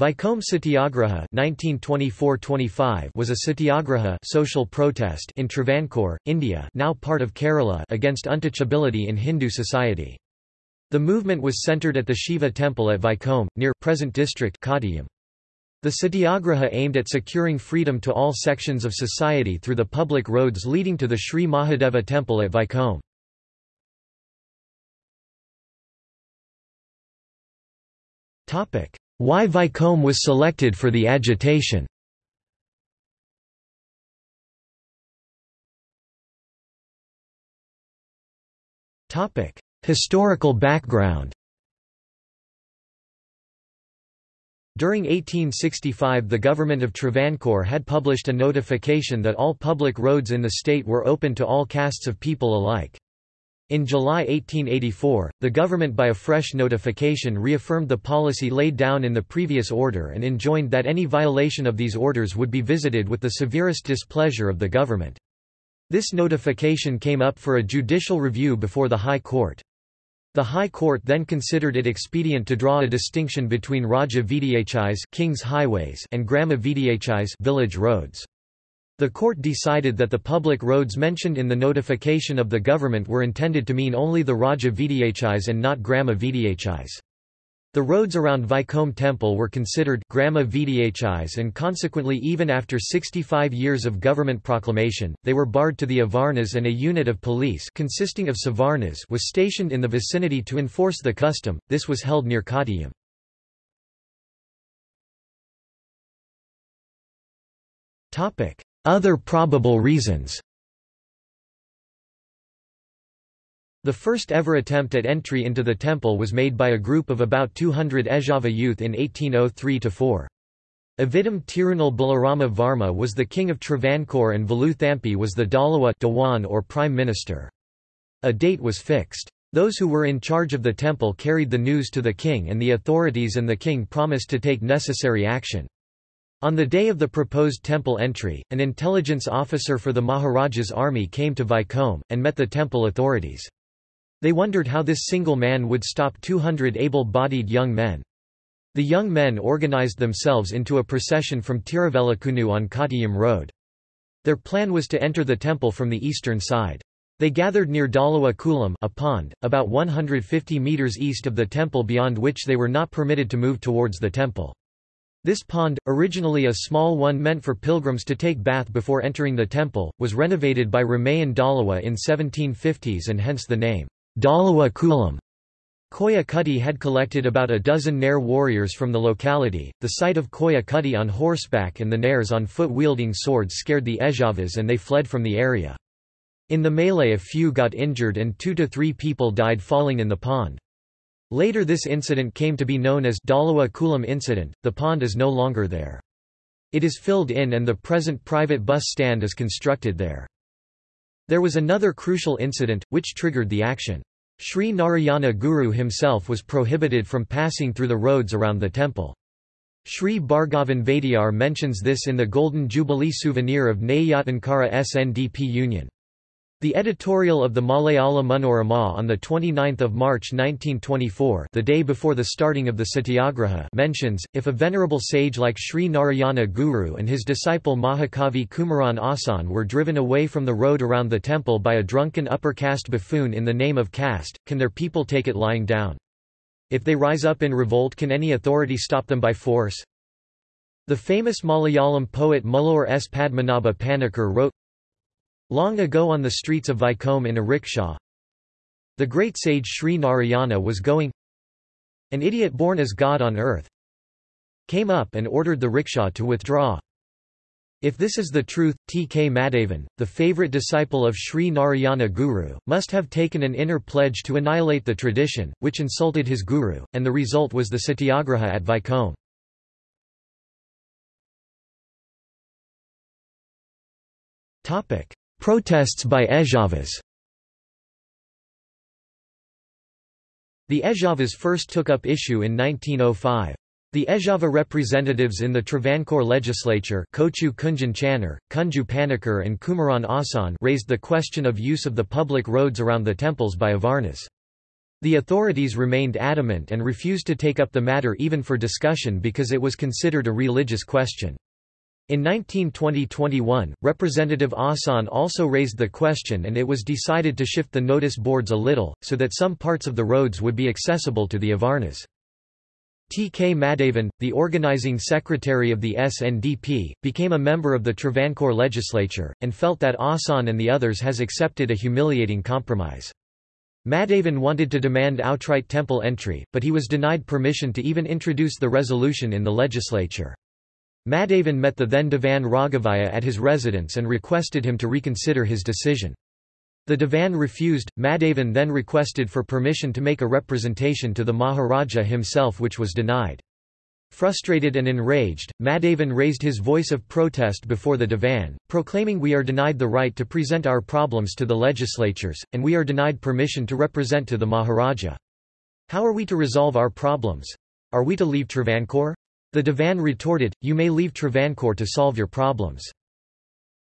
Vaikom Satyagraha 1924-25 was a satyagraha social protest in Travancore, India now part of Kerala against untouchability in Hindu society. The movement was centred at the Shiva temple at Vaikom, near present district Kottayam. The satyagraha aimed at securing freedom to all sections of society through the public roads leading to the Sri Mahadeva temple at Vaikom. Why Vaikom was selected for the agitation? Historical background. During 1865 the government of Travancore had published a notification that all public roads in the state were open to all castes of people alike. In July 1884, the government by a fresh notification reaffirmed the policy laid down in the previous order and enjoined that any violation of these orders would be visited with the severest displeasure of the government. This notification came up for a judicial review before the High Court. The High Court then considered it expedient to draw a distinction between Raja Vidhis King's highways and Grama Vidhis village roads. The court decided that the public roads mentioned in the notification of the government were intended to mean only the Raja Vidhis and not Grama. The roads around Vaikom temple were considered Grama and consequently even after 65 years of government proclamation, they were barred to the Avarnas and a unit of police consisting of Savarnas was stationed in the vicinity to enforce the custom, this was held near Kottayam. Other probable reasons The first ever attempt at entry into the temple was made by a group of about 200 Ezhava youth in 1803–4. Avidam Tirunal Balarama Varma was the king of Travancore and Velu Thampi was the Dalawa Dewan or prime minister. A date was fixed. Those who were in charge of the temple carried the news to the king and the authorities and the king promised to take necessary action. On the day of the proposed temple entry, an intelligence officer for the Maharaja's army came to Vaikom, and met the temple authorities. They wondered how this single man would stop 200 able-bodied young men. The young men organized themselves into a procession from Tiruvelakunu on Kottayam Road. Their plan was to enter the temple from the eastern side. They gathered near Dalawa Kulam a pond, about 150 metres east of the temple beyond which they were not permitted to move towards the temple. This pond, originally a small one meant for pilgrims to take bath before entering the temple, was renovated by Ramayan Dalawa in 1750s and hence the name, Dalawa Kulam. Koya Kutty had collected about a dozen Nair warriors from the locality. The sight of Koya Kutty on horseback and the Nairs on foot wielding swords scared the Ezhavas and they fled from the area. In the melee a few got injured and two to three people died falling in the pond. Later this incident came to be known as Dalawa Kulam incident, the pond is no longer there. It is filled in and the present private bus stand is constructed there. There was another crucial incident, which triggered the action. Sri Narayana Guru himself was prohibited from passing through the roads around the temple. Sri Bhargavan Vaidiyar mentions this in the Golden Jubilee souvenir of Neyyattinkara SNDP Union. The editorial of the Malayala Manorama on 29 March 1924 the day before the starting of the Satyagraha mentions, if a venerable sage like Sri Narayana Guru and his disciple Mahakavi Kumaran Asan were driven away from the road around the temple by a drunken upper caste buffoon in the name of caste, can their people take it lying down? If they rise up in revolt can any authority stop them by force? The famous Malayalam poet Mullur S. Padmanabha Panikkar wrote, Long ago on the streets of Vaikom in a rickshaw, the great sage Sri Narayana was going An idiot born as God on earth came up and ordered the rickshaw to withdraw. If this is the truth, T. K. Madhavan, the favorite disciple of Sri Narayana Guru, must have taken an inner pledge to annihilate the tradition, which insulted his guru, and the result was the satyagraha at Vaikom. Protests by Ezhavas The Ezhavas first took up issue in 1905. The Ezhava representatives in the Travancore legislature Kochu Kunjan Channar, Kunju Panikkar and Kumaran Asan raised the question of use of the public roads around the temples by Avarnas. The authorities remained adamant and refused to take up the matter even for discussion because it was considered a religious question. In 1920–21, Representative Asan also raised the question and it was decided to shift the notice boards a little, so that some parts of the roads would be accessible to the Avarnas. T. K. Madhavan, the organizing secretary of the SNDP, became a member of the Travancore legislature, and felt that Asan and the others has accepted a humiliating compromise. Madhavan wanted to demand outright temple entry, but he was denied permission to even introduce the resolution in the legislature. Madhavan met the then Divan Raghavaiah at his residence and requested him to reconsider his decision. The Divan refused. Madhavan then requested for permission to make a representation to the Maharaja himself which was denied. Frustrated and enraged, Madhavan raised his voice of protest before the Divan, proclaiming we are denied the right to present our problems to the legislatures, and we are denied permission to represent to the Maharaja. How are we to resolve our problems? Are we to leave Travancore? The Divan retorted, you may leave Travancore to solve your problems.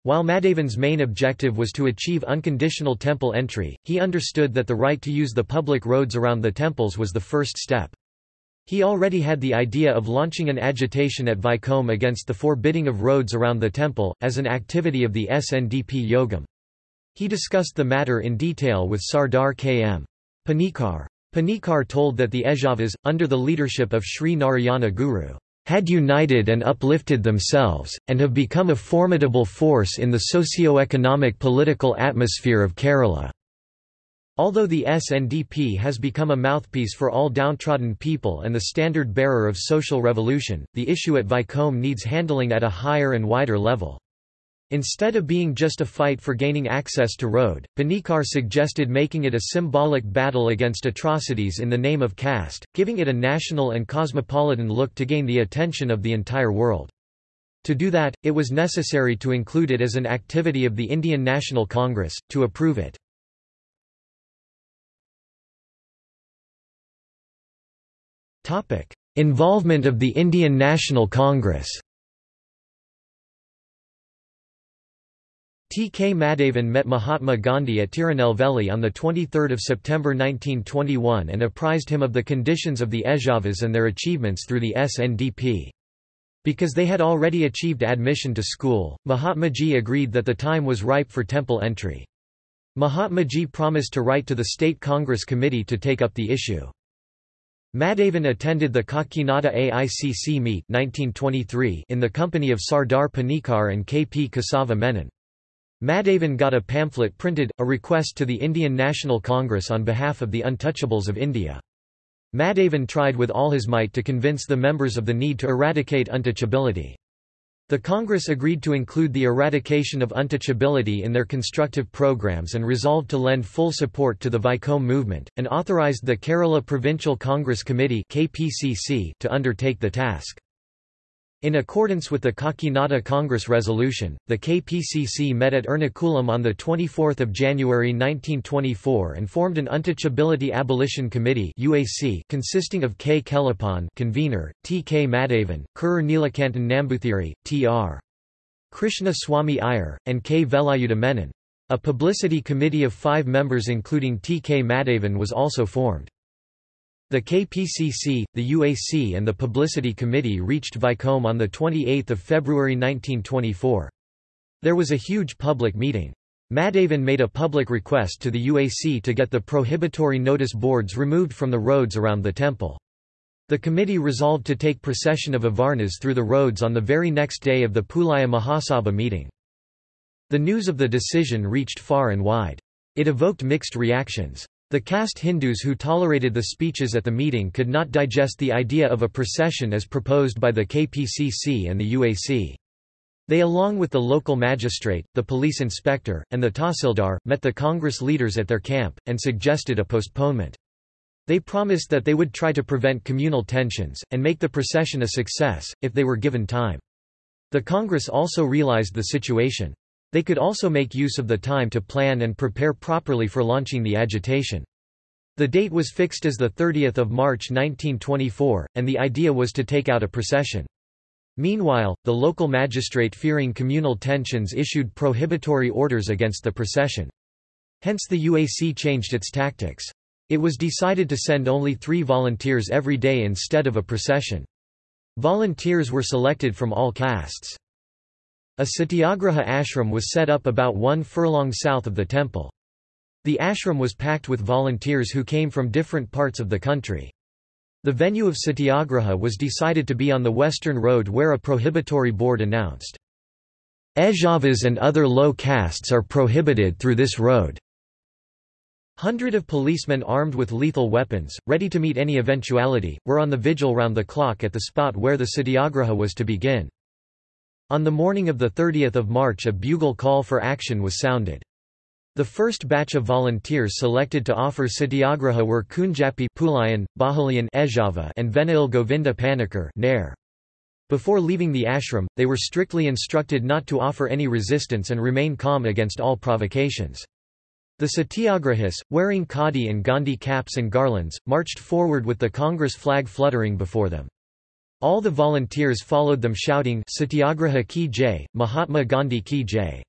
While Madhavan's main objective was to achieve unconditional temple entry, he understood that the right to use the public roads around the temples was the first step. He already had the idea of launching an agitation at Vaikom against the forbidding of roads around the temple, as an activity of the SNDP Yogam. He discussed the matter in detail with Sardar K.M. Panikkar. Panikkar told that the Ezhavas, under the leadership of Sri Narayana Guru, had united and uplifted themselves, and have become a formidable force in the socio-economic political atmosphere of Kerala. Although the SNDP has become a mouthpiece for all downtrodden people and the standard bearer of social revolution, the issue at Vaikom needs handling at a higher and wider level. Instead of being just a fight for gaining access to road, Panikkar suggested making it a symbolic battle against atrocities in the name of caste, giving it a national and cosmopolitan look to gain the attention of the entire world. To do that, it was necessary to include it as an activity of the Indian National Congress, to approve it. Involvement of the Indian National Congress T. K. Madhavan met Mahatma Gandhi at Tirunelveli on 23 September 1921 and apprised him of the conditions of the Ezhavas and their achievements through the SNDP. Because they had already achieved admission to school, Mahatmaji agreed that the time was ripe for temple entry. Mahatmaji promised to write to the State Congress Committee to take up the issue. Madhavan attended the Kakinada AICC meet 1923 in the company of Sardar Panikkar and K. P. Kesava Menon. Madhavan got a pamphlet printed, a request to the Indian National Congress on behalf of the Untouchables of India. Madhavan tried with all his might to convince the members of the need to eradicate untouchability. The Congress agreed to include the eradication of untouchability in their constructive programs and resolved to lend full support to the Vaikom movement, and authorized the Kerala Provincial Congress Committee to undertake the task. In accordance with the Kakinada Congress resolution, the KPCC met at Ernakulam on 24 January 1924 and formed an Untouchability Abolition Committee UAC consisting of K. Kelappan convener, T. K. Madhavan, Kurur Neelakantan Nambuthiri, T. R. Krishna Swami Iyer, and K. Velayuda Menon. A publicity committee of five members including T. K. Madhavan was also formed. The KPCC, the UAC and the Publicity Committee reached Vaikom on 28 February 1924. There was a huge public meeting. Madhavan made a public request to the UAC to get the prohibitory notice boards removed from the roads around the temple. The committee resolved to take procession of Avarnas through the roads on the very next day of the Pulaya Mahasabha meeting. The news of the decision reached far and wide. It evoked mixed reactions. The caste Hindus who tolerated the speeches at the meeting could not digest the idea of a procession as proposed by the KPCC and the UAC. They along with the local magistrate, the police inspector, and the Tahsildar, met the Congress leaders at their camp, and suggested a postponement. They promised that they would try to prevent communal tensions, and make the procession a success, if they were given time. The Congress also realized the situation. They could also make use of the time to plan and prepare properly for launching the agitation. The date was fixed as 30 March 1924, and the idea was to take out a procession. Meanwhile, the local magistrate fearing communal tensions issued prohibitory orders against the procession. Hence the UAC changed its tactics. It was decided to send only three volunteers every day instead of a procession. Volunteers were selected from all castes. A satyagraha ashram was set up about one furlong south of the temple. The ashram was packed with volunteers who came from different parts of the country. The venue of satyagraha was decided to be on the western road where a prohibitory board announced, Ezhavas and other low castes are prohibited through this road. Hundred of policemen armed with lethal weapons, ready to meet any eventuality, were on the vigil round the clock at the spot where the satyagraha was to begin. On the morning of 30 March a bugle call for action was sounded. The first batch of volunteers selected to offer satyagraha were Kunjapi Pulayan, Bahuleyan Ezhava and Venail Govinda Panikkar Nair. Before leaving the ashram, they were strictly instructed not to offer any resistance and remain calm against all provocations. The satyagrahis, wearing khadi and Gandhi caps and garlands, marched forward with the Congress flag fluttering before them. All the volunteers followed them shouting Satyagraha ki jai, Mahatma Gandhi ki jai.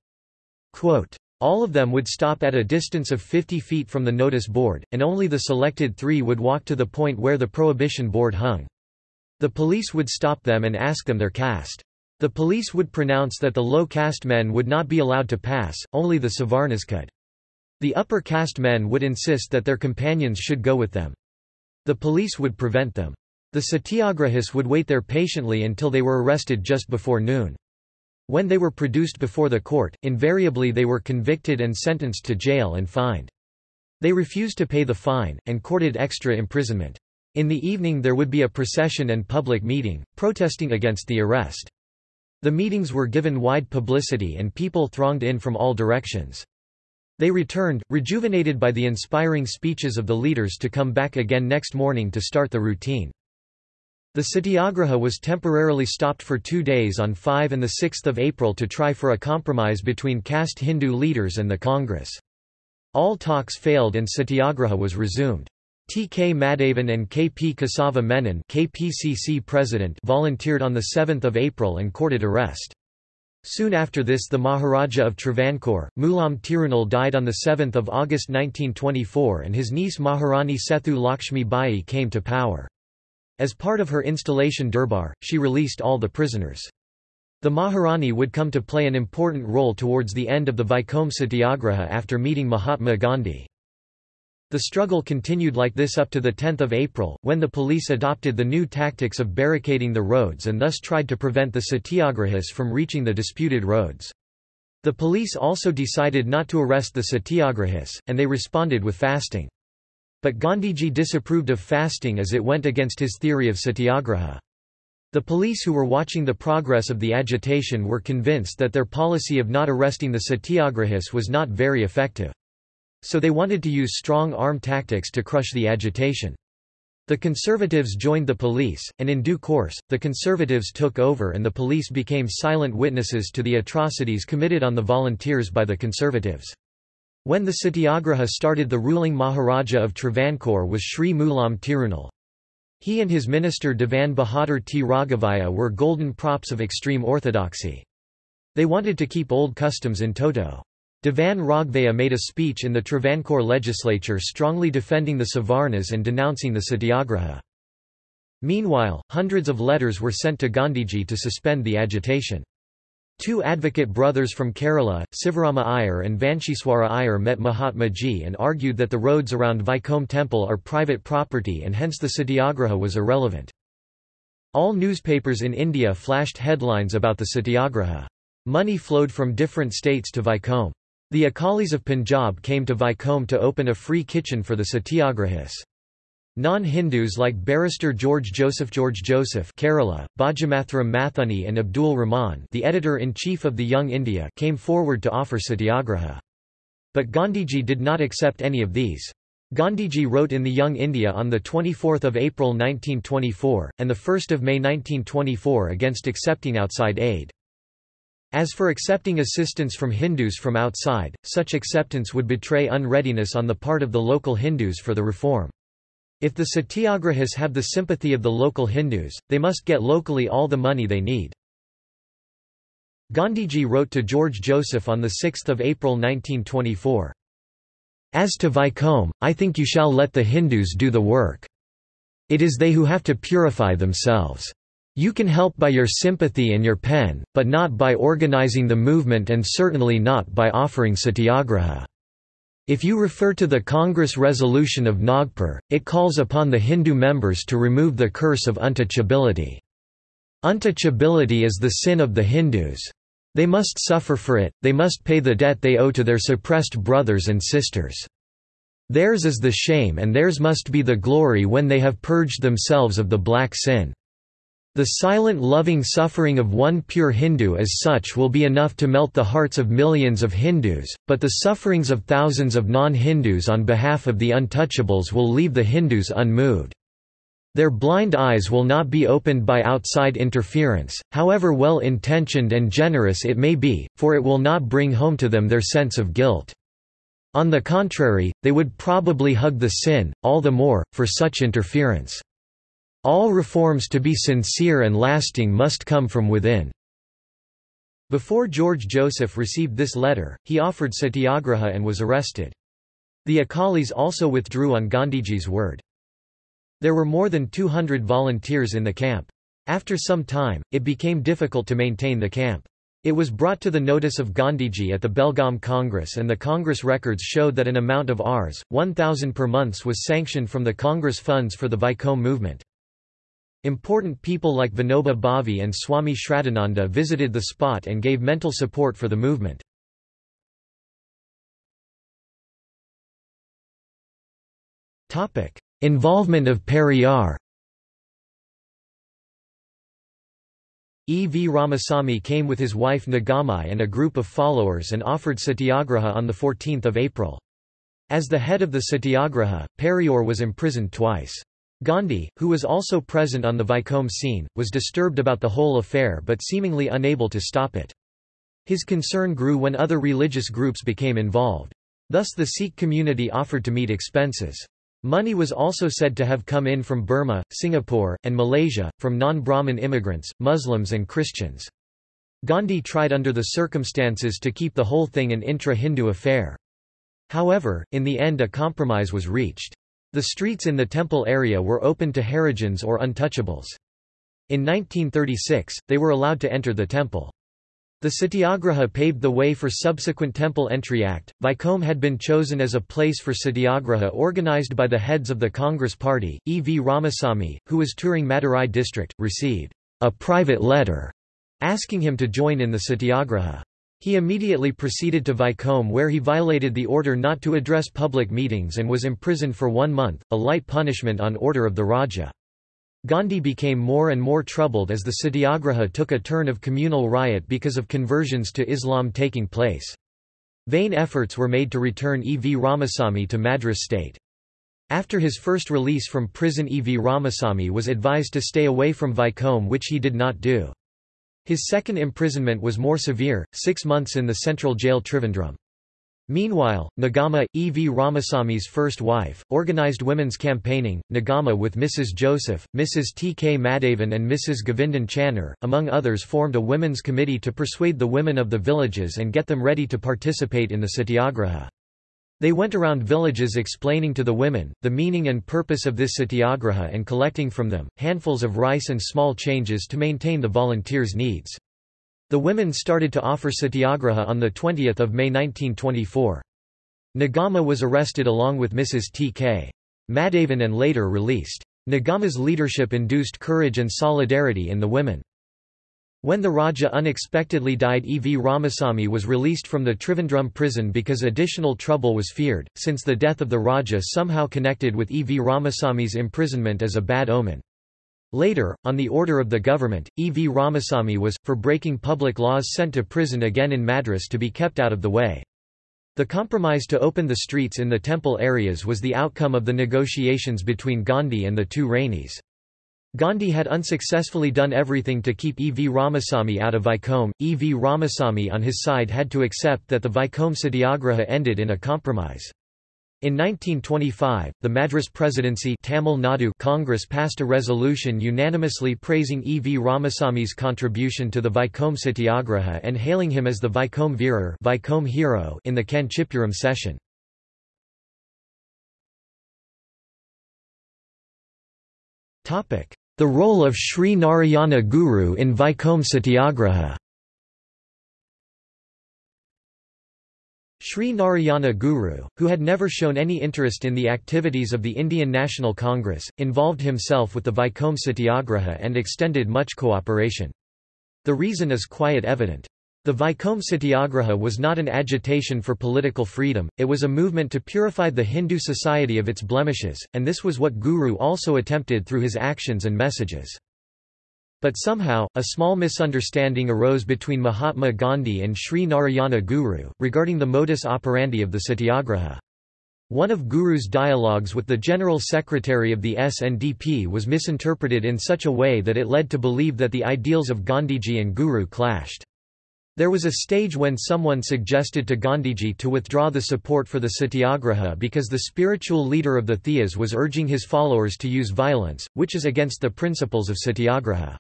Quote, all of them would stop at a distance of 50 feet from the notice board, and only the selected three would walk to the point where the prohibition board hung. The police would stop them and ask them their caste. The police would pronounce that the low caste men would not be allowed to pass, only the Savarnas could. The upper caste men would insist that their companions should go with them. The police would prevent them. The satyagrahis would wait there patiently until they were arrested just before noon. When they were produced before the court, invariably they were convicted and sentenced to jail and fined. They refused to pay the fine, and courted extra imprisonment. In the evening there would be a procession and public meeting, protesting against the arrest. The meetings were given wide publicity and people thronged in from all directions. They returned, rejuvenated by the inspiring speeches of the leaders to come back again next morning to start the routine. The satyagraha was temporarily stopped for two days on 5 and 6 April to try for a compromise between caste Hindu leaders and the Congress. All talks failed and satyagraha was resumed. T. K. Madhavan and K. P. Kesava Menon KPCC president volunteered on 7 April and courted arrest. Soon after this the Maharaja of Travancore, Mulam Tirunal died on 7 August 1924 and his niece Maharani Sethu Lakshmi Bai came to power. As part of her installation Durbar, she released all the prisoners. The Maharani would come to play an important role towards the end of the Vaikom Satyagraha after meeting Mahatma Gandhi. The struggle continued like this up to 10 April, when the police adopted the new tactics of barricading the roads and thus tried to prevent the satyagrahis from reaching the disputed roads. The police also decided not to arrest the satyagrahis, and they responded with fasting. But Gandhiji disapproved of fasting as it went against his theory of satyagraha. The police who were watching the progress of the agitation were convinced that their policy of not arresting the satyagrahis was not very effective. So they wanted to use strong arm tactics to crush the agitation. The conservatives joined the police, and in due course, the conservatives took over and the police became silent witnesses to the atrocities committed on the volunteers by the conservatives. When the satyagraha started the ruling Maharaja of Travancore was Sri Mulam Tirunal. He and his minister Devan Bahadur T. Raghavaiah were golden props of extreme orthodoxy. They wanted to keep old customs in toto. Devan Raghavaiah made a speech in the Travancore legislature strongly defending the Savarnas and denouncing the satyagraha. Meanwhile, hundreds of letters were sent to Gandhiji to suspend the agitation. Two advocate brothers from Kerala, Sivarama Iyer and Vanshiswara Iyer met Mahatma Ji and argued that the roads around Vaikom temple are private property and hence the satyagraha was irrelevant. All newspapers in India flashed headlines about the satyagraha. Money flowed from different states to Vaikom. The Akalis of Punjab came to Vaikom to open a free kitchen for the satyagrahis. Non-Hindus like barrister George Joseph George Joseph Kerala, Bhajamathuram Mathuni and Abdul Rahman the editor-in-chief of the Young India came forward to offer satyagraha. But Gandhiji did not accept any of these. Gandhiji wrote in the Young India on 24 April 1924, and 1 May 1924 against accepting outside aid. As for accepting assistance from Hindus from outside, such acceptance would betray unreadiness on the part of the local Hindus for the reform. If the satyagrahis have the sympathy of the local Hindus, they must get locally all the money they need. Gandhiji wrote to George Joseph on 6 April 1924. As to Vaikom, I think you shall let the Hindus do the work. It is they who have to purify themselves. You can help by your sympathy and your pen, but not by organizing the movement and certainly not by offering satyagraha. If you refer to the Congress resolution of Nagpur, it calls upon the Hindu members to remove the curse of untouchability. Untouchability is the sin of the Hindus. They must suffer for it, they must pay the debt they owe to their suppressed brothers and sisters. Theirs is the shame and theirs must be the glory when they have purged themselves of the black sin. The silent loving suffering of one pure Hindu as such will be enough to melt the hearts of millions of Hindus, but the sufferings of thousands of non-Hindus on behalf of the untouchables will leave the Hindus unmoved. Their blind eyes will not be opened by outside interference, however well-intentioned and generous it may be, for it will not bring home to them their sense of guilt. On the contrary, they would probably hug the sin, all the more, for such interference. All reforms to be sincere and lasting must come from within. Before George Joseph received this letter, he offered satyagraha and was arrested. The Akalis also withdrew on Gandhiji's word. There were more than 200 volunteers in the camp. After some time, it became difficult to maintain the camp. It was brought to the notice of Gandhiji at the Belgaum Congress and the Congress records showed that an amount of Rs. 1,000 per month was sanctioned from the Congress funds for the Vaikom movement. Important people like Vinoba Bhave and Swami Shraddhananda visited the spot and gave mental support for the movement. Involvement of Periyar E. V. Ramasamy came with his wife Nagamai and a group of followers and offered satyagraha on 14 April. As the head of the satyagraha, Periyar was imprisoned twice. Gandhi, who was also present on the Vaikom scene, was disturbed about the whole affair but seemingly unable to stop it. His concern grew when other religious groups became involved. Thus the Sikh community offered to meet expenses. Money was also said to have come in from Burma, Singapore, and Malaysia, from non-Brahmin immigrants, Muslims and Christians. Gandhi tried under the circumstances to keep the whole thing an intra-Hindu affair. However, in the end a compromise was reached. The streets in the temple area were open to Harijans or untouchables. In 1936, they were allowed to enter the temple. The Satyagraha paved the way for subsequent Temple Entry Act. Vaikom had been chosen as a place for Satyagraha organized by the heads of the Congress Party. E. V. Ramasamy, who was touring Madurai district, received a private letter asking him to join in the Satyagraha. He immediately proceeded to Vaikom where he violated the order not to address public meetings and was imprisoned for one month, a light punishment on order of the Raja. Gandhi became more and more troubled as the Satyagraha took a turn of communal riot because of conversions to Islam taking place. Vain efforts were made to return E. V. Ramasamy to Madras state. After his first release from prison E. V. Ramasamy was advised to stay away from Vaikom which he did not do. His second imprisonment was more severe, six months in the central jail Trivandrum. Meanwhile, Nagama, E. V. Ramasamy's first wife, organized women's campaigning, Nagama with Mrs. Joseph, Mrs. T. K. Madhavan and Mrs. Govindan Channer, among others formed a women's committee to persuade the women of the villages and get them ready to participate in the satyagraha. They went around villages explaining to the women, the meaning and purpose of this satyagraha and collecting from them, handfuls of rice and small changes to maintain the volunteers' needs. The women started to offer satyagraha on 20 May 1924. Nagama was arrested along with Mrs. T.K. Madhavan and later released. Nagama's leadership induced courage and solidarity in the women. When the Raja unexpectedly died E. V. Ramasamy was released from the Trivandrum prison because additional trouble was feared, since the death of the Raja somehow connected with E. V. Ramasamy's imprisonment as a bad omen. Later, on the order of the government, E. V. Ramasamy was, for breaking public laws sent to prison again in Madras to be kept out of the way. The compromise to open the streets in the temple areas was the outcome of the negotiations between Gandhi and the two Ranis. Gandhi had unsuccessfully done everything to keep E. V. Ramasamy out of Vaikom. E. V. Ramasamy on his side had to accept that the Vaikom Satyagraha ended in a compromise. In 1925, the Madras Presidency Tamil Nadu Congress passed a resolution unanimously praising E. V. Ramasamy's contribution to the Vaikom Satyagraha and hailing him as the Vaikom Veerar Vaikom hero in the Kanchipuram session. The role of Sri Narayana Guru in Vaikom Satyagraha Sri Narayana Guru, who had never shown any interest in the activities of the Indian National Congress, involved himself with the Vaikom Satyagraha and extended much cooperation. The reason is quite evident. The Vaikom Satyagraha was not an agitation for political freedom, it was a movement to purify the Hindu society of its blemishes, and this was what Guru also attempted through his actions and messages. But somehow, a small misunderstanding arose between Mahatma Gandhi and Sri Narayana Guru, regarding the modus operandi of the Satyagraha. One of Guru's dialogues with the General Secretary of the SNDP was misinterpreted in such a way that it led to believe that the ideals of Gandhiji and Guru clashed. There was a stage when someone suggested to Gandhiji to withdraw the support for the Satyagraha because the spiritual leader of the Thiyas was urging his followers to use violence, which is against the principles of Satyagraha.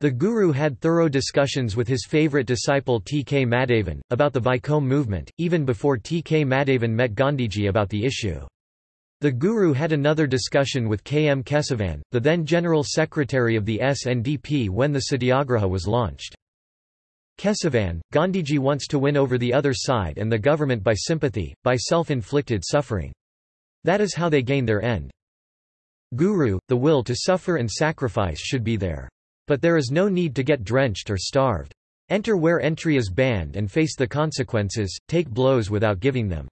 The Guru had thorough discussions with his favourite disciple T. K. Madhavan, about the Vaikom movement, even before T. K. Madhavan met Gandhiji about the issue. The Guru had another discussion with K. M. Kesavan, the then General Secretary of the SNDP when the Satyagraha was launched. Kesavan, Gandhiji wants to win over the other side and the government by sympathy, by self-inflicted suffering. That is how they gain their end. Guru, the will to suffer and sacrifice should be there. But there is no need to get drenched or starved. Enter where entry is banned and face the consequences, take blows without giving them.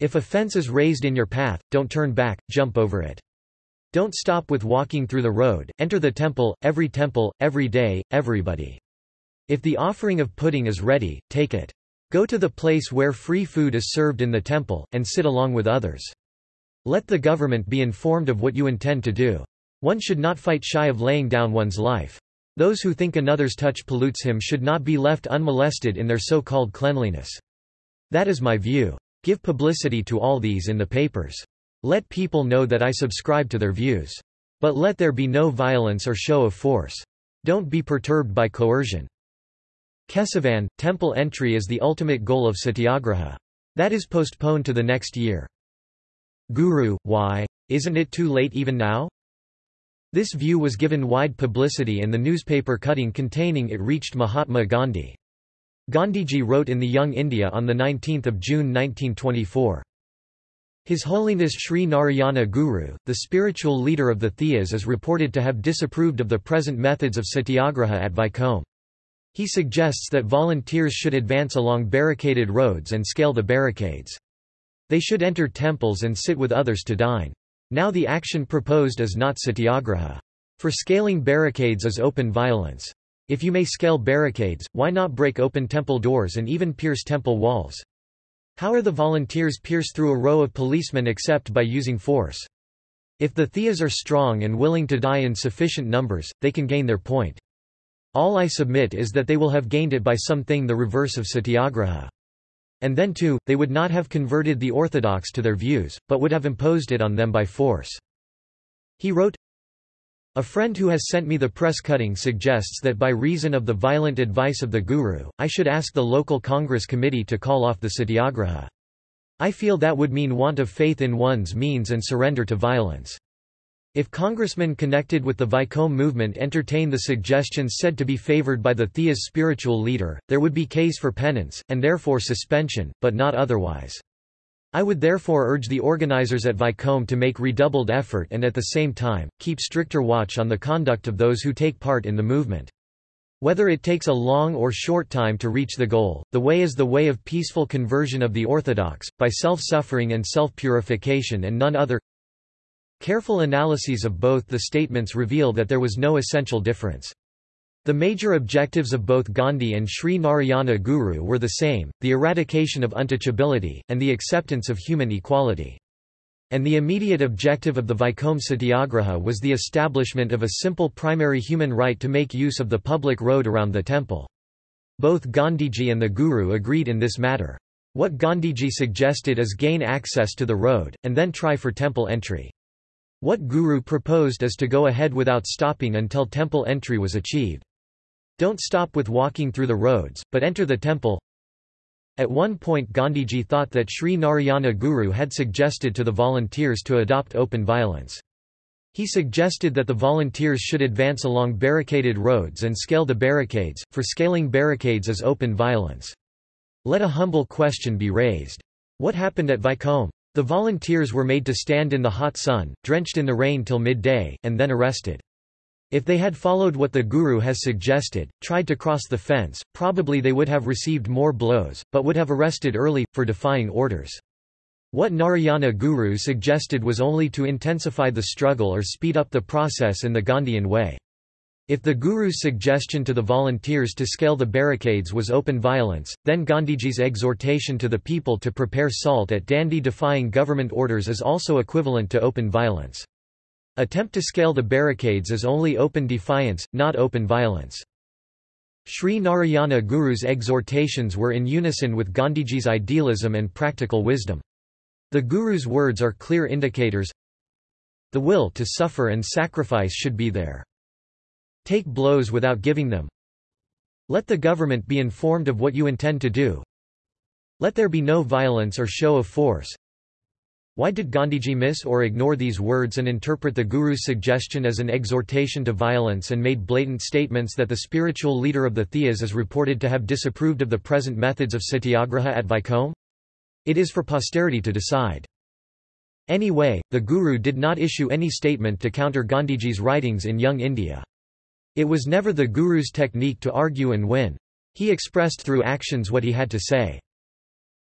If a fence is raised in your path, don't turn back, jump over it. Don't stop with walking through the road, enter the temple, every temple, every day, everybody. If the offering of pudding is ready, take it. Go to the place where free food is served in the temple, and sit along with others. Let the government be informed of what you intend to do. One should not fight shy of laying down one's life. Those who think another's touch pollutes him should not be left unmolested in their so-called cleanliness. That is my view. Give publicity to all these in the papers. Let people know that I subscribe to their views. But let there be no violence or show of force. Don't be perturbed by coercion. Kesavan, temple entry is the ultimate goal of satyagraha. That is postponed to the next year. Guru, why? Isn't it too late even now? This view was given wide publicity and the newspaper cutting containing it reached Mahatma Gandhi. Gandhiji wrote in the Young India on 19 June 1924. His Holiness Sri Narayana Guru, the spiritual leader of the Thiyas is reported to have disapproved of the present methods of satyagraha at Vaikom. He suggests that volunteers should advance along barricaded roads and scale the barricades. They should enter temples and sit with others to dine. Now the action proposed is not satyagraha. For scaling barricades is open violence. If you may scale barricades, why not break open temple doors and even pierce temple walls? How are the volunteers pierce through a row of policemen except by using force? If the Thiyas are strong and willing to die in sufficient numbers, they can gain their point. All I submit is that they will have gained it by something the reverse of satyagraha. And then too, they would not have converted the orthodox to their views, but would have imposed it on them by force. He wrote, a friend who has sent me the press cutting suggests that by reason of the violent advice of the Guru, I should ask the local Congress committee to call off the satyagraha. I feel that would mean want of faith in one's means and surrender to violence. If congressmen connected with the Vaikom movement entertain the suggestions said to be favored by the Thia's spiritual leader, there would be case for penance, and therefore suspension, but not otherwise. I would therefore urge the organizers at Vaikom to make redoubled effort and at the same time, keep stricter watch on the conduct of those who take part in the movement. Whether it takes a long or short time to reach the goal, the way is the way of peaceful conversion of the orthodox, by self-suffering and self-purification and none other. Careful analyses of both the statements reveal that there was no essential difference. The major objectives of both Gandhi and Sri Narayana Guru were the same, the eradication of untouchability, and the acceptance of human equality. And the immediate objective of the Vaikom Satyagraha was the establishment of a simple primary human right to make use of the public road around the temple. Both Gandhiji and the Guru agreed in this matter. What Gandhiji suggested is gain access to the road, and then try for temple entry. What Guru proposed is to go ahead without stopping until temple entry was achieved. Don't stop with walking through the roads, but enter the temple. At one point Gandhiji thought that Sri Narayana Guru had suggested to the volunteers to adopt open violence. He suggested that the volunteers should advance along barricaded roads and scale the barricades, for scaling barricades is open violence. Let a humble question be raised. What happened at Vaikom? The volunteers were made to stand in the hot sun, drenched in the rain till midday, and then arrested. If they had followed what the Guru has suggested, tried to cross the fence, probably they would have received more blows, but would have arrested early, for defying orders. What Narayana Guru suggested was only to intensify the struggle or speed up the process in the Gandhian way. If the Guru's suggestion to the volunteers to scale the barricades was open violence, then Gandhiji's exhortation to the people to prepare salt at Dandi defying government orders is also equivalent to open violence. Attempt to scale the barricades is only open defiance, not open violence. Sri Narayana Guru's exhortations were in unison with Gandhiji's idealism and practical wisdom. The Guru's words are clear indicators. The will to suffer and sacrifice should be there. Take blows without giving them. Let the government be informed of what you intend to do. Let there be no violence or show of force. Why did Gandhiji miss or ignore these words and interpret the Guru's suggestion as an exhortation to violence and made blatant statements that the spiritual leader of the Thiyas is reported to have disapproved of the present methods of satyagraha at Vaikom? It is for posterity to decide. Anyway, the Guru did not issue any statement to counter Gandhiji's writings in Young India. It was never the Guru's technique to argue and win. He expressed through actions what he had to say.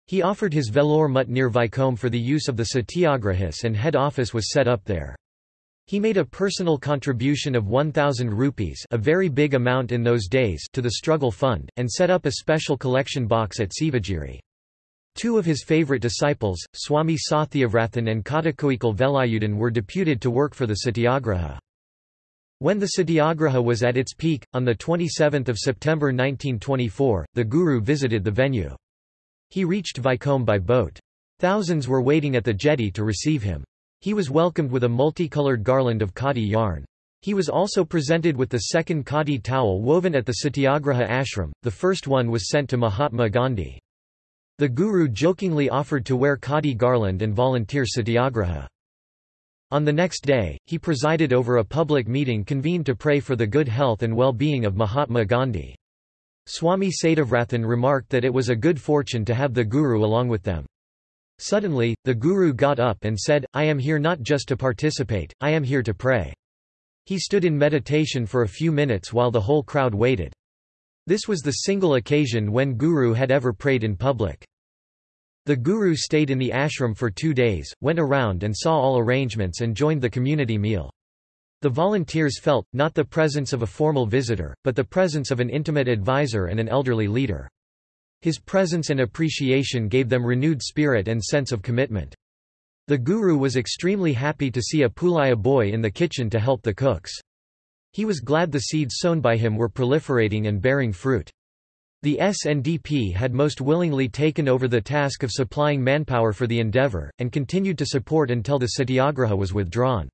He offered his Vellore mutt near Vaikom for the use of the satyagrahis and head office was set up there. He made a personal contribution of 1,000 rupees a very big amount in those days to the struggle fund, and set up a special collection box at Sivagiri. Two of his favorite disciples, Swami Satyavrathan and Kadakoikal Velayudan were deputed to work for the satyagraha. When the satyagraha was at its peak, on 27 September 1924, the Guru visited the venue. He reached Vaikom by boat. Thousands were waiting at the jetty to receive him. He was welcomed with a multicolored garland of khadi yarn. He was also presented with the second khadi towel woven at the Satyagraha ashram, the first one was sent to Mahatma Gandhi. The Guru jokingly offered to wear khadi garland and volunteer satyagraha. On the next day, he presided over a public meeting convened to pray for the good health and well-being of Mahatma Gandhi. Swami Satyavrathan remarked that it was a good fortune to have the Guru along with them. Suddenly, the Guru got up and said, I am here not just to participate, I am here to pray. He stood in meditation for a few minutes while the whole crowd waited. This was the single occasion when Guru had ever prayed in public. The Guru stayed in the ashram for two days, went around and saw all arrangements and joined the community meal. The volunteers felt, not the presence of a formal visitor, but the presence of an intimate advisor and an elderly leader. His presence and appreciation gave them renewed spirit and sense of commitment. The Guru was extremely happy to see a Pulaya boy in the kitchen to help the cooks. He was glad the seeds sown by him were proliferating and bearing fruit. The SNDP had most willingly taken over the task of supplying manpower for the endeavour, and continued to support until the satyagraha was withdrawn.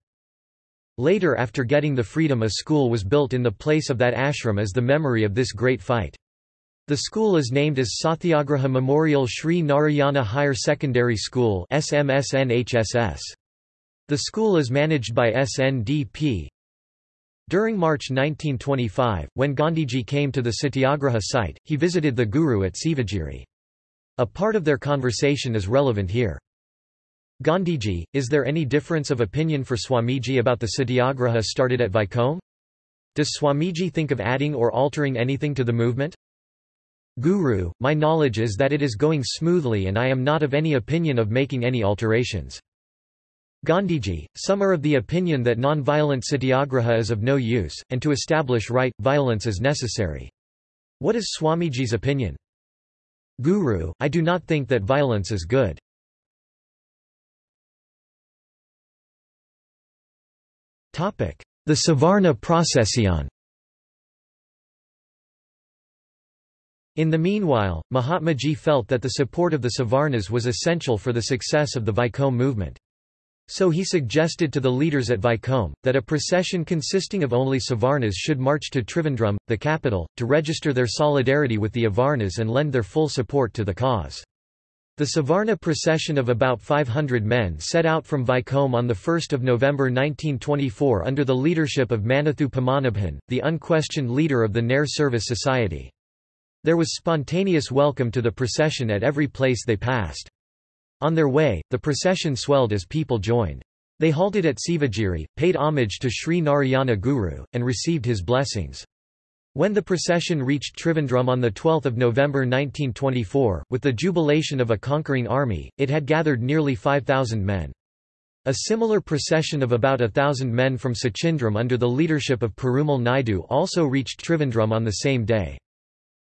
Later after getting the freedom a school was built in the place of that ashram as the memory of this great fight. The school is named as Satyagraha Memorial Sri Narayana Higher Secondary School. The school is managed by SNDP, during March 1925, when Gandhiji came to the Satyagraha site, he visited the Guru at Sivagiri. A part of their conversation is relevant here. Gandhiji, is there any difference of opinion for Swamiji about the Satyagraha started at Vaikom? Does Swamiji think of adding or altering anything to the movement? Guru, my knowledge is that it is going smoothly and I am not of any opinion of making any alterations. Gandhiji, some are of the opinion that non-violent satyagraha is of no use, and to establish right, violence is necessary. What is Swamiji's opinion? Guru, I do not think that violence is good. The Savarna procession In the meanwhile, Mahatmaji felt that the support of the Savarnas was essential for the success of the Vaikom movement. So he suggested to the leaders at Vaikom, that a procession consisting of only Savarnas should march to Trivandrum, the capital, to register their solidarity with the Avarnas and lend their full support to the cause. The Savarna procession of about 500 men set out from Vaikom on 1 November 1924 under the leadership of Mannathu Padmanabhan, the unquestioned leader of the Nair Service Society. There was spontaneous welcome to the procession at every place they passed. On their way, the procession swelled as people joined. They halted at Sivagiri, paid homage to Sri Narayana Guru, and received his blessings. When the procession reached Trivandrum on 12 November 1924, with the jubilation of a conquering army, it had gathered nearly 5,000 men. A similar procession of about a thousand men from Suchindram under the leadership of Perumal Naidu also reached Trivandrum on the same day.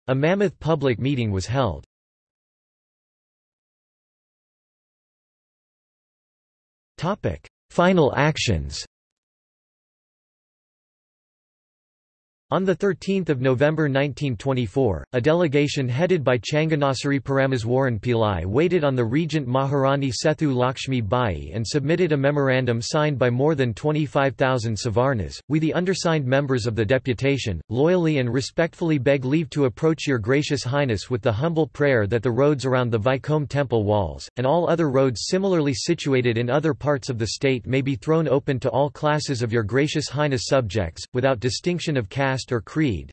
A mammoth public meeting was held. Final actions On 13 November 1924, a delegation headed by Changanassery Parameswaran Pillai waited on the regent Maharani Sethu Lakshmi Bai and submitted a memorandum signed by more than 25,000 Savarnas. We the undersigned members of the deputation, loyally and respectfully beg leave to approach your gracious highness with the humble prayer that the roads around the Vaikom temple walls, and all other roads similarly situated in other parts of the state may be thrown open to all classes of your gracious highness subjects, without distinction of caste caste or creed.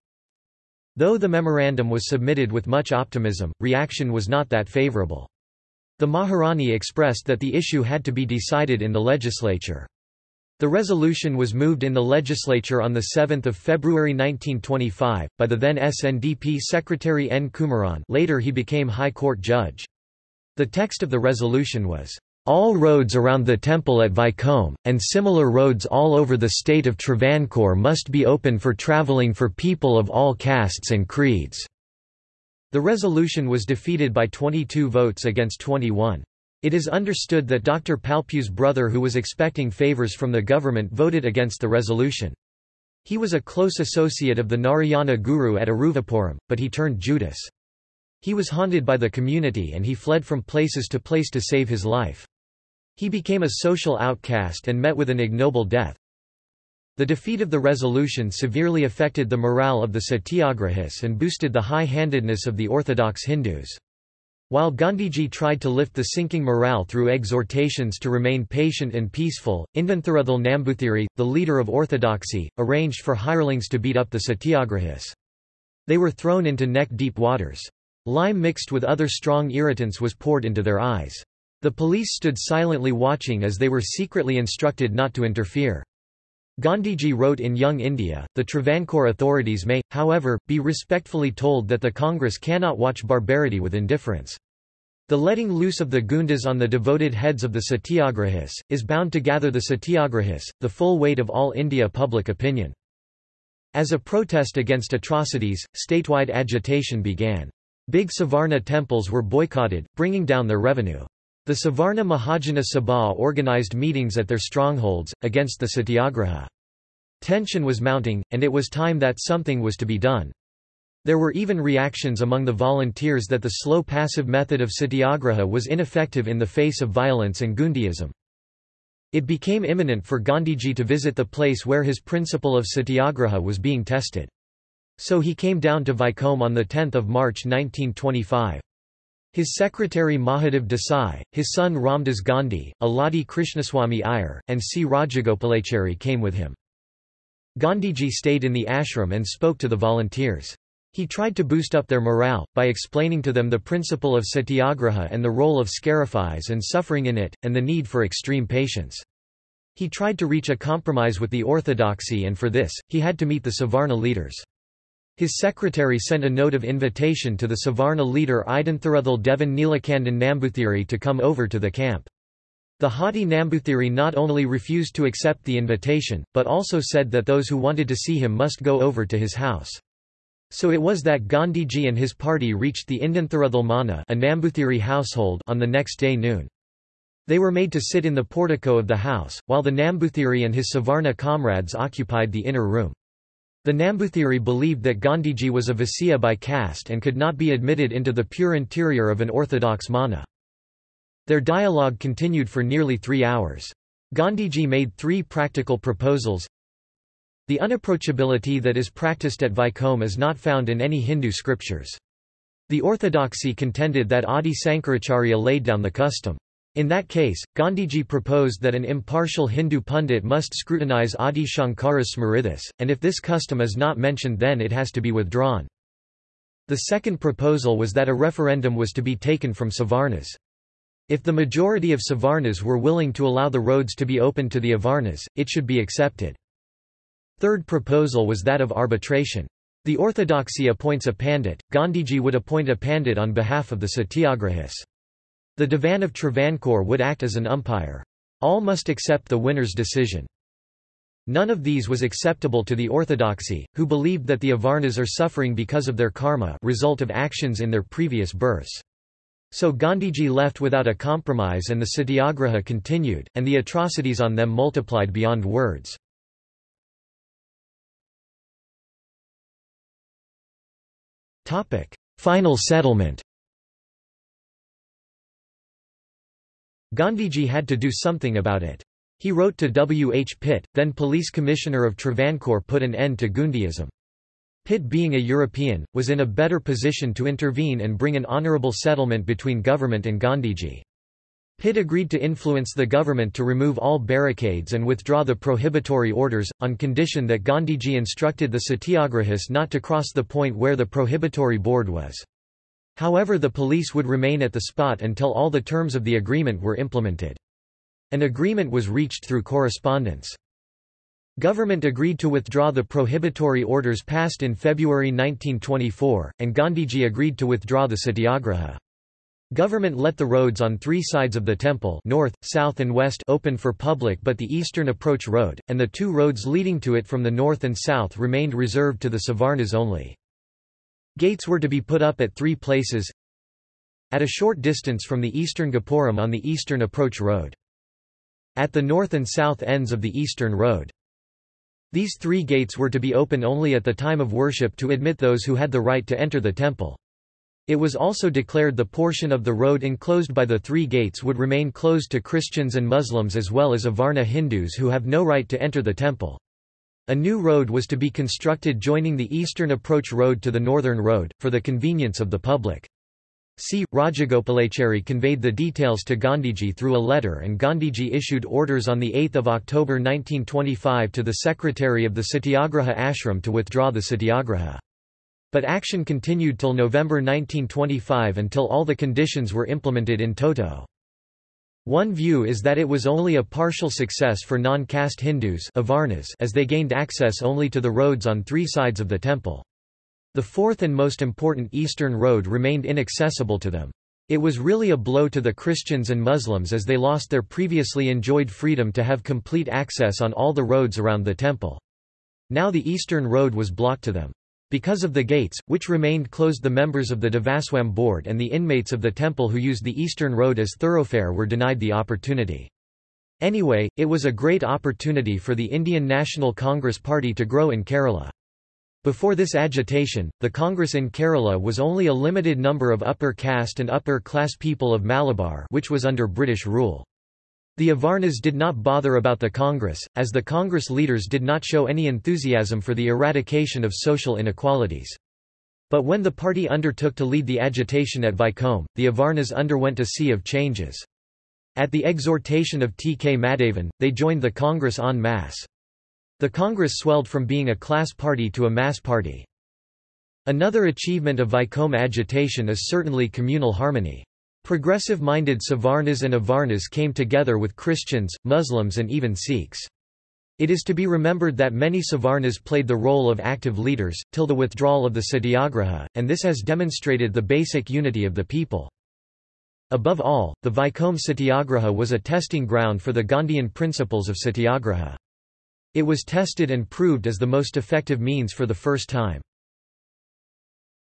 Though the memorandum was submitted with much optimism, reaction was not that favorable. The Maharani expressed that the issue had to be decided in the legislature. The resolution was moved in the legislature on 7 February 1925, by the then SNDP Secretary N. Kumaran later he became High Court judge. The text of the resolution was, all roads around the temple at Vaikom, and similar roads all over the state of Travancore must be open for travelling for people of all castes and creeds." The resolution was defeated by 22 votes against 21. It is understood that Dr. Palpu's brother who was expecting favours from the government voted against the resolution. He was a close associate of the Narayana Guru at Aruvippuram, but he turned Judas. He was haunted by the community and he fled from places to place to save his life. He became a social outcast and met with an ignoble death. The defeat of the resolution severely affected the morale of the satyagrahis and boosted the high-handedness of the orthodox Hindus. While Gandhiji tried to lift the sinking morale through exhortations to remain patient and peaceful, Indanthuruthil Nambuthiri, the leader of orthodoxy, arranged for hirelings to beat up the satyagrahis. They were thrown into neck-deep waters. Lime mixed with other strong irritants was poured into their eyes. The police stood silently watching as they were secretly instructed not to interfere. Gandhiji wrote in Young India, the Travancore authorities may, however, be respectfully told that the Congress cannot watch barbarity with indifference. The letting loose of the Gundas on the devoted heads of the Satyagrahis, is bound to gather the Satyagrahis, the full weight of all India public opinion. As a protest against atrocities, statewide agitation began. Big Savarna temples were boycotted, bringing down their revenue. The Savarna Mahajana Sabha organized meetings at their strongholds, against the satyagraha. Tension was mounting, and it was time that something was to be done. There were even reactions among the volunteers that the slow passive method of satyagraha was ineffective in the face of violence and Gundiism. It became imminent for Gandhiji to visit the place where his principle of satyagraha was being tested. So he came down to Vaikom on 10 March 1925. His secretary Mahadev Desai, his son Ramdas Gandhi, Alladi Krishnaswamy Iyer, and C. Rajagopalachari came with him. Gandhiji stayed in the ashram and spoke to the volunteers. He tried to boost up their morale, by explaining to them the principle of satyagraha and the role of scarifies and suffering in it, and the need for extreme patience. He tried to reach a compromise with the orthodoxy and for this, he had to meet the Savarna leaders. His secretary sent a note of invitation to the Savarna leader Indanthuruthil Devan Neelakandan Nambuthiri to come over to the camp. The haughty Nambuthiri not only refused to accept the invitation, but also said that those who wanted to see him must go over to his house. So it was that Gandhiji and his party reached the Indanthuruthil Mana a Nambuthiri household on the next day noon. They were made to sit in the portico of the house, while the Nambuthiri and his Savarna comrades occupied the inner room. The Nambuthiri believed that Gandhiji was a Vaisya by caste and could not be admitted into the pure interior of an orthodox mana. Their dialogue continued for nearly three hours. Gandhiji made three practical proposals. The unapproachability that is practiced at Vaikom is not found in any Hindu scriptures. The orthodoxy contended that Adi Sankaracharya laid down the custom. In that case, Gandhiji proposed that an impartial Hindu pundit must scrutinize Adi Shankara's Smritis, and if this custom is not mentioned then it has to be withdrawn. The second proposal was that a referendum was to be taken from Savarnas. If the majority of Savarnas were willing to allow the roads to be opened to the Avarnas, it should be accepted. Third proposal was that of arbitration. The orthodoxy appoints a pandit, Gandhiji would appoint a pandit on behalf of the satyagrahis. The Divan of Travancore would act as an umpire. All must accept the winner's decision. None of these was acceptable to the orthodoxy, who believed that the Avarnas are suffering because of their karma result of actions in their previous births. So Gandhiji left without a compromise and the satyagraha continued, and the atrocities on them multiplied beyond words. Final settlement Gandhiji had to do something about it. He wrote to W. H. Pitt, then police commissioner of Travancore put an end to Gundiism. Pitt being a European, was in a better position to intervene and bring an honourable settlement between government and Gandhiji. Pitt agreed to influence the government to remove all barricades and withdraw the prohibitory orders, on condition that Gandhiji instructed the satyagrahis not to cross the point where the prohibitory board was. However the police would remain at the spot until all the terms of the agreement were implemented. An agreement was reached through correspondence. Government agreed to withdraw the prohibitory orders passed in February 1924, and Gandhiji agreed to withdraw the satyagraha. Government let the roads on three sides of the temple north, south and west open for public but the eastern approach road, and the two roads leading to it from the north and south remained reserved to the Savarnas only. Gates were to be put up at three places at a short distance from the eastern Gopuram on the eastern approach road. At the north and south ends of the eastern road. These three gates were to be open only at the time of worship to admit those who had the right to enter the temple. It was also declared the portion of the road enclosed by the three gates would remain closed to Christians and Muslims as well as Avarna Hindus who have no right to enter the temple. A new road was to be constructed joining the eastern approach road to the northern road, for the convenience of the public. C. Rajagopalachari conveyed the details to Gandhiji through a letter and Gandhiji issued orders on 8 October 1925 to the secretary of the Satyagraha ashram to withdraw the Satyagraha. But action continued till November 1925 until all the conditions were implemented in toto. One view is that it was only a partial success for non-caste Hindus as they gained access only to the roads on three sides of the temple. The fourth and most important eastern road remained inaccessible to them. It was really a blow to the Christians and Muslims as they lost their previously enjoyed freedom to have complete access on all the roads around the temple. Now the eastern road was blocked to them. Because of the gates, which remained closed the members of the Devaswam board and the inmates of the temple who used the eastern road as thoroughfare were denied the opportunity. Anyway, it was a great opportunity for the Indian National Congress Party to grow in Kerala. Before this agitation, the Congress in Kerala was only a limited number of upper caste and upper class people of Malabar which was under British rule. The Avarnas did not bother about the Congress, as the Congress leaders did not show any enthusiasm for the eradication of social inequalities. But when the party undertook to lead the agitation at Vaikom, the Avarnas underwent a sea of changes. At the exhortation of T. K. Madhavan, they joined the Congress en masse. The Congress swelled from being a class party to a mass party. Another achievement of Vaikom agitation is certainly communal harmony. Progressive-minded Savarnas and Avarnas came together with Christians, Muslims and even Sikhs. It is to be remembered that many Savarnas played the role of active leaders, till the withdrawal of the Satyagraha, and this has demonstrated the basic unity of the people. Above all, the Vaikom Satyagraha was a testing ground for the Gandhian principles of Satyagraha. It was tested and proved as the most effective means for the first time.